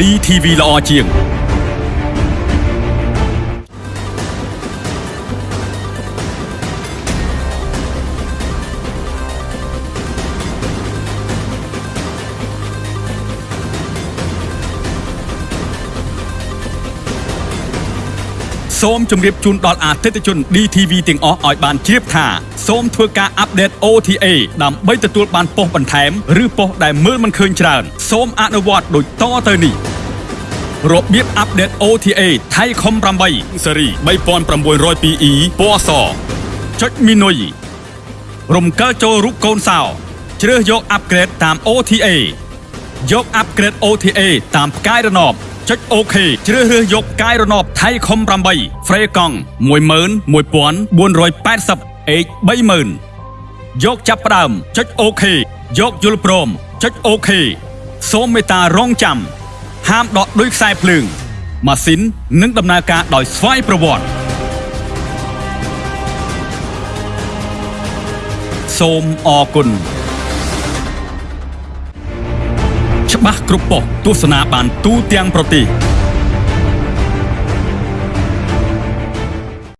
DTV ល្អជាង សូមជម្រាបជូនដល់អតិថិជន DTV ទាំងអស់ឲ្យបានជ្រាបថាសូមធ្វើការអាប់ដេត OTA ដើម្បីទទួលបានប៉ុស្តិ៍បន្ថែមឬប៉ុស្តិ៍ដែលមើលមិនឃើញច្រើនសូមអនុវត្តដូចតទៅនេះរបៀបអាប់ដេត OTA ថៃខុំ8ស៊េរី 3902E ពណ៌សចុចមីនុយរំកិលចូលរូបកូនសោជ្រើសយកអាប់ក្រេតតាម OTA យកអាប់ក្រេត OTA តាមផ្កាយរណបចុចអូខេជ្រើសរើសយកផ្កាយរណបថៃខុំ8ហ្វ្រេកង់11480 H 30000យកចាប់ផ្ដើមចុចអូខេយកយល់ព្រមចុចអូខេសូមមេត្តារងចាំហាមដកដោយខ្សែភ្លើងម៉ាស៊ីននឹងដំណើរការដោយស្វ័យប្រវត្តិសូមអរគុណ ច្បាស់គ្រប់ប៉ុស្តិ៍ទស្សនាបានទូទាំងប្រទេស